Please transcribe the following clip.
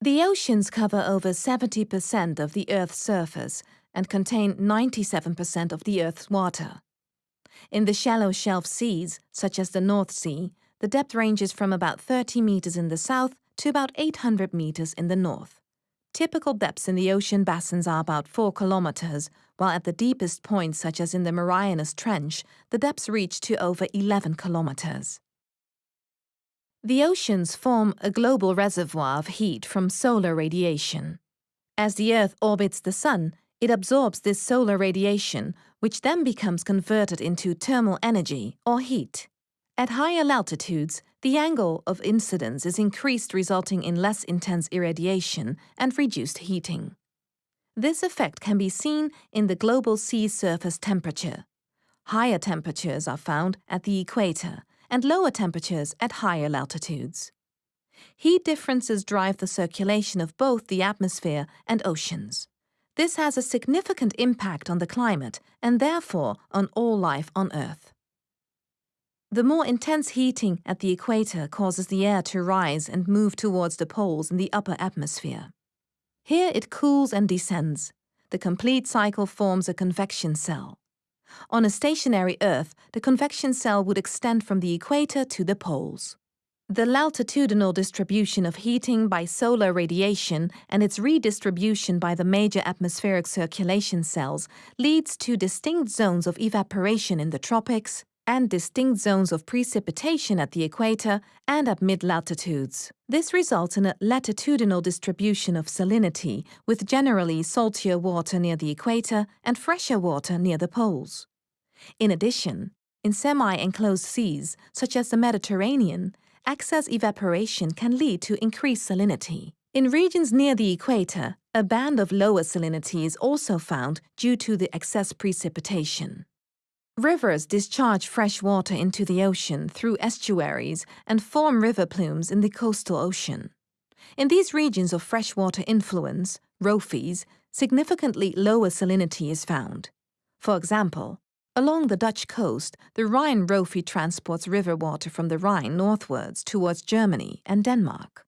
The oceans cover over 70% of the Earth's surface and contain 97% of the Earth's water. In the shallow shelf seas, such as the North Sea, the depth ranges from about 30 meters in the south to about 800 meters in the north. Typical depths in the ocean basins are about 4 kilometers, while at the deepest points, such as in the Marianas Trench, the depths reach to over 11 kilometers. The oceans form a global reservoir of heat from solar radiation. As the Earth orbits the Sun, it absorbs this solar radiation, which then becomes converted into thermal energy, or heat. At higher altitudes, the angle of incidence is increased resulting in less intense irradiation and reduced heating. This effect can be seen in the global sea surface temperature. Higher temperatures are found at the equator and lower temperatures at higher altitudes. Heat differences drive the circulation of both the atmosphere and oceans. This has a significant impact on the climate and therefore on all life on Earth. The more intense heating at the equator causes the air to rise and move towards the poles in the upper atmosphere. Here it cools and descends. The complete cycle forms a convection cell. On a stationary Earth, the convection cell would extend from the equator to the poles. The latitudinal distribution of heating by solar radiation and its redistribution by the major atmospheric circulation cells leads to distinct zones of evaporation in the tropics and distinct zones of precipitation at the equator and at mid-latitudes. This results in a latitudinal distribution of salinity, with generally saltier water near the equator and fresher water near the poles. In addition, in semi-enclosed seas, such as the Mediterranean, excess evaporation can lead to increased salinity. In regions near the equator, a band of lower salinity is also found due to the excess precipitation. Rivers discharge fresh water into the ocean through estuaries and form river plumes in the coastal ocean. In these regions of freshwater influence, ROFIs, significantly lower salinity is found. For example, Along the Dutch coast, the Rhine ROFI transports river water from the Rhine northwards towards Germany and Denmark.